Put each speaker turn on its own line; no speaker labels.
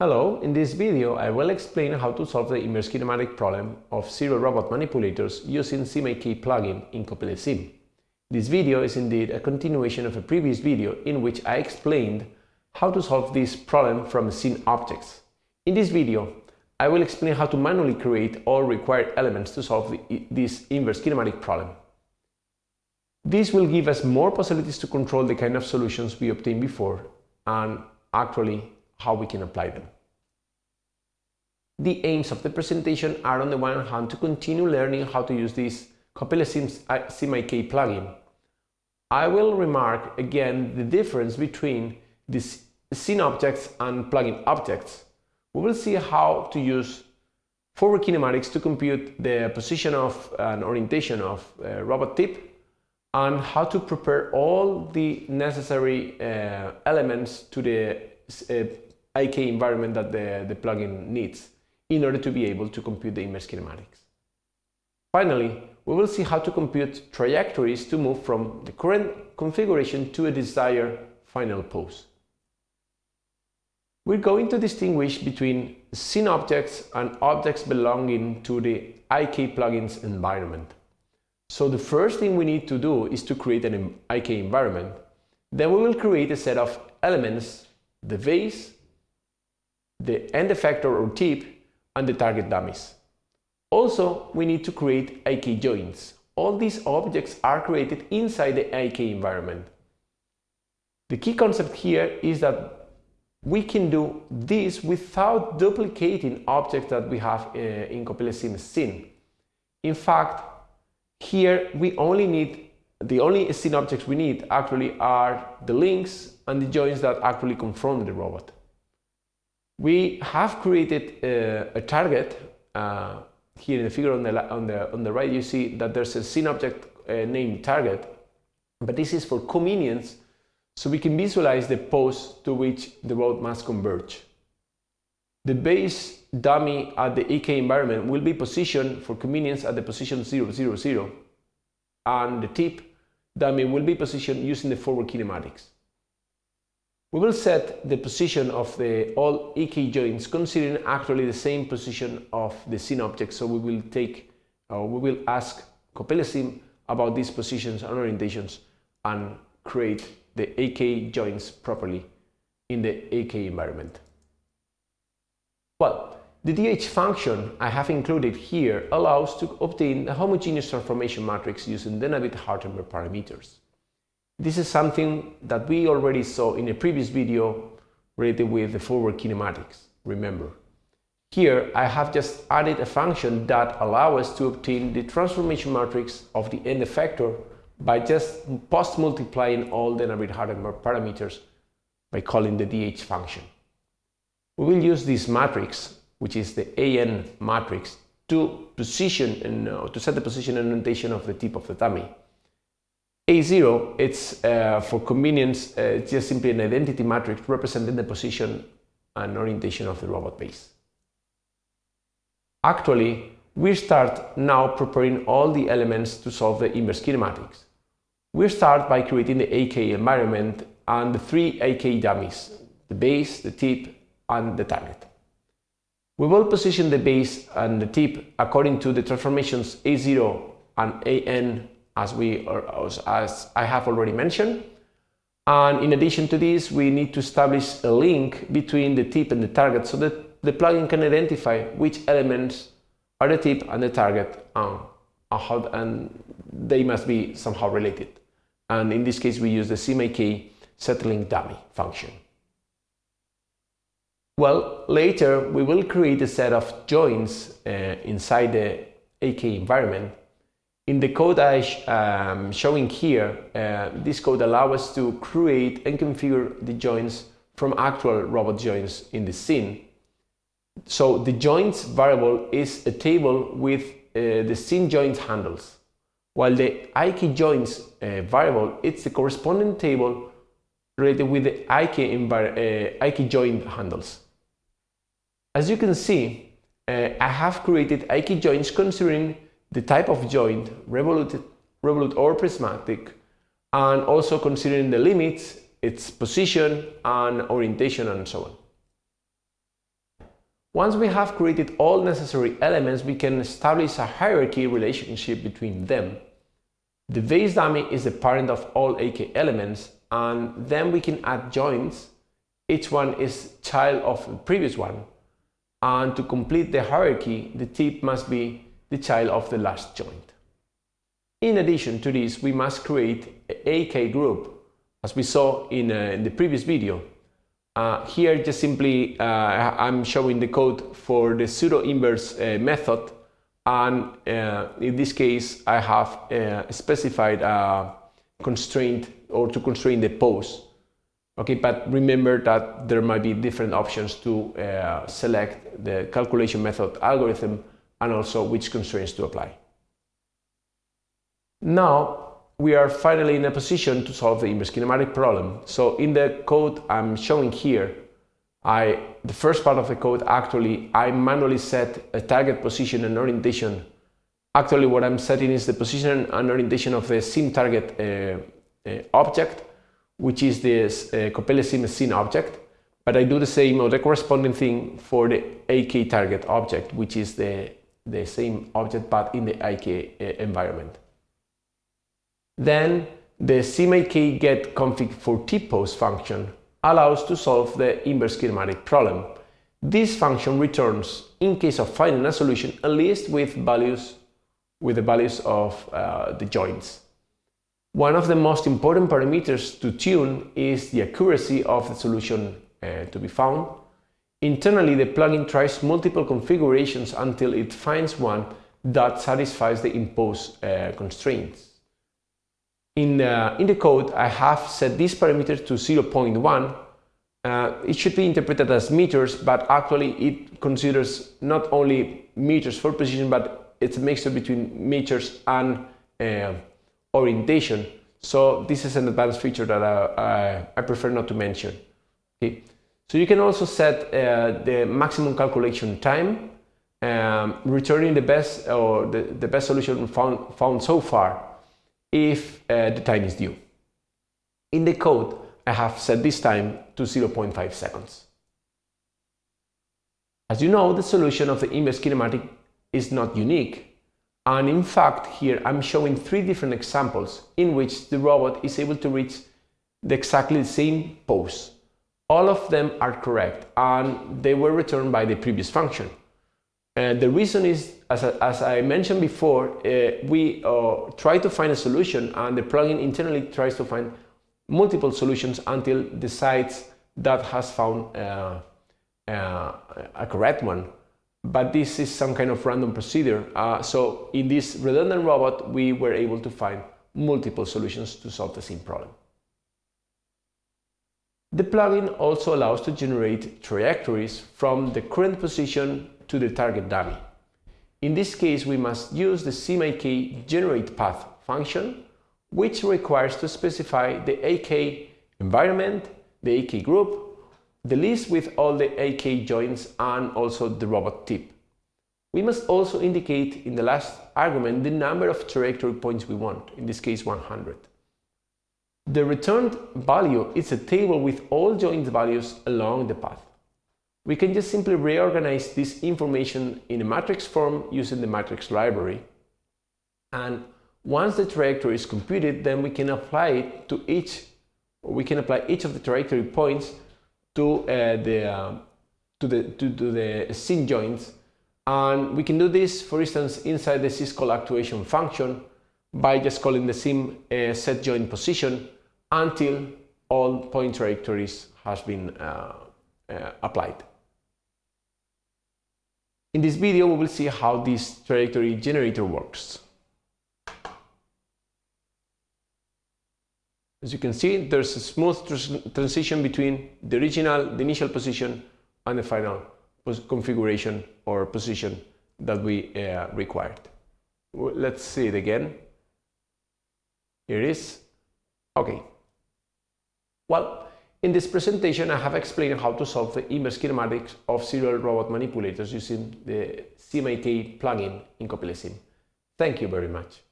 Hello, in this video I will explain how to solve the inverse kinematic problem of serial robot manipulators using SimIK plugin in CoppeliaSim. This video is indeed a continuation of a previous video in which I explained how to solve this problem from scene objects. In this video, I will explain how to manually create all required elements to solve the, this inverse kinematic problem. This will give us more possibilities to control the kind of solutions we obtained before and actually how we can apply them. The aims of the presentation are on the one hand to continue learning how to use this CoppeliaSim SimIK plugin. I will remark again the difference between the scene objects and plugin objects. We will see how to use forward kinematics to compute the position of an orientation of a robot tip and how to prepare all the necessary uh, elements to the uh, Uh, IK environment that the, the plugin needs in order to be able to compute the inverse kinematics. Finally, we will see how to compute trajectories to move from the current configuration to a desired final pose. We're going to distinguish between scene objects and objects belonging to the IK plugin's environment. So the first thing we need to do is to create an IK environment. Then we will create a set of elements, the base, the end effector or tip, and the target dummies. Also, we need to create IK joints. All these objects are created inside the IK environment. The key concept here is that we can do this without duplicating objects that we have uh, in CoppeliaSim scene. In fact, here we only need, the only scene objects we need actually are the links and the joints that actually confront the robot. We have created a, a target. Uh, here in the figure on the, on, the, on the right, you see that there's a scene object uh, named target, but this is for convenience, so we can visualize the pose to which the robot must converge. The base dummy at the IK environment will be positioned for convenience at the position 000, 0, and the tip dummy will be positioned using the forward kinematics. We will set the position of the all IK joints considering actually the same position of the scene object. So we will take, or we will ask CoppeliaSim about these positions and orientations and create the IK joints properly in the IK environment. Well, the DH function I have included here allows to obtain a homogeneous transformation matrix using the Denavit-Hartenberg parameters. This is something that we already saw in a previous video related with the forward kinematics, remember. Here I have just added a function that allows us to obtain the transformation matrix of the end effector by just post-multiplying all the Denavit-Hartenberg parameters by calling the DH function. We will use this matrix, which is the AN matrix, to position and uh, to set the position and orientation of the tip of the dummy. A0, it's uh, for convenience, uh, it's just simply an identity matrix representing the position and orientation of the robot base. Actually, we start now preparing all the elements to solve the inverse kinematics. We start by creating the IK environment and the three IK dummies, the base, the tip, and the target. We will position the base and the tip according to the transformations A0 and AN as, we, as I have already mentioned. And in addition to this, we need to establish a link between the tip and the target so that the plugin can identify which elements are the tip and the target and, how, and they must be somehow related. And in this case, we use the SimIK settling dummy function. Well, later we will create a set of joins uh, inside the IK environment in the code I am um, showing here, uh, this code allows us to create and configure the joints from actual robot joints in the scene. So the joints variable is a table with uh, the scene joints handles, while the IK joints uh, variable it's the corresponding table related with the IK, uh, IK joint handles. As you can see, uh, I have created IK joints considering the type of joint, revolute, revolute or prismatic, and also considering the limits, its position and orientation and so on. Once we have created all necessary elements, we can establish a hierarchy relationship between them. The base dummy is the parent of all IK elements, and then we can add joints. Each one is child of the previous one. And to complete the hierarchy, the tip must be the child of the last joint. In addition to this, we must create IK group, as we saw in, uh, in the previous video, uh, here just simply uh, I'm showing the code for the pseudo-inverse uh, method and uh, in this case I have uh, specified a constraint or to constrain the pose. Okay, but remember that there might be different options to select the calculation method algorithm and also which constraints to apply. Now we are finally in a position to solve the inverse kinematic problem. So in the code I'm showing here, I, the first part of the code actually I manually set a target position and orientation. Actually what I'm setting is the position and orientation of the sim target uh, uh, object, which is this uh, sim scene object. But I do the same or the corresponding thing for the IK target object, which is the, the same object but in the IK uh, environment. Then the simIK get config for tpose function allows to solve the inverse kinematic problem. This function returns, in case of finding a solution, a list with values with the values of uh, the joints. One of the most important parameters to tune is the accuracy of the solution uh, to be found. Internally, the plugin tries multiple configurations until it finds one that satisfies the imposed uh, constraints. In, uh, in the code, I have set this parameter to 0.1. Uh, it should be interpreted as meters, but actually it considers not only meters for precision, but it's a mixture between meters and uh, orientation. So this is an advanced feature that I, I, I prefer not to mention. Okay. So you can also set uh, the maximum calculation time, um, returning the best or the, the best solution found, found so far if uh, the time is due. In the code, I have set this time to 0.5 seconds. As you know, the solution of the inverse kinematic is not unique. And in fact, here I'm showing three different examples in which the robot is able to reach the exactly the same pose. All of them are correct and they were returned by the previous function. And the reason is, as, as I mentioned before, uh, we uh, try to find a solution and the plugin internally tries to find multiple solutions until decides that has found uh, uh a correct one. But this is some kind of random procedure. Uh, so in this redundant robot, we were able to find multiple solutions to solve the same problem. The plugin also allows to generate trajectories from the current position to the target dummy. In this case, we must use the simIK generate path function, which requires to specify the IK environment, the IK group, the list with all the IK joints and also the robot tip. We must also indicate in the last argument the number of trajectory points we want, in this case 100. The returned value is a table with all joint values along the path. We can just simply reorganize this information in a matrix form using the matrix library. And once the trajectory is computed, then we can apply it to each, we can apply each of the trajectory points to uh, the uh, to the to, to the scene joints, and we can do this, for instance, inside the syscall actuation function by just calling the sim uh, set joint position until all point trajectories has been uh, uh, applied. In this video, we will see how this trajectory generator works. As you can see, there's a smooth transition between the original, the initial position and the final configuration or position that we uh, required. Let's see it again. Here it is. Okay. Well, in this presentation, I have explained how to solve the inverse kinematics of serial robot manipulators using the SimIK plugin in CoppeliaSim. Thank you very much.